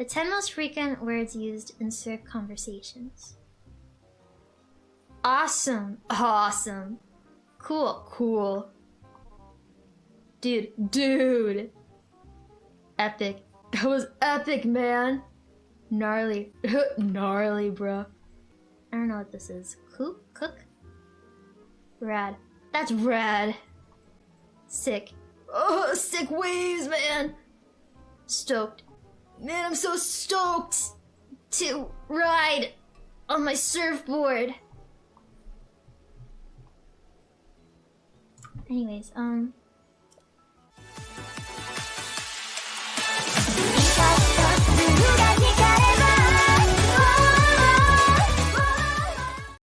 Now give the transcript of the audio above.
The 10 most frequent words used in Cirque conversations. Awesome. Awesome. Cool. Cool. Dude. Dude. Epic. That was epic, man. Gnarly. Gnarly, bro. I don't know what this is. Cook? Cook? Rad. That's rad. Sick. Oh, sick waves, man. Stoked. Man, I'm so stoked to ride on my surfboard. Anyways, um,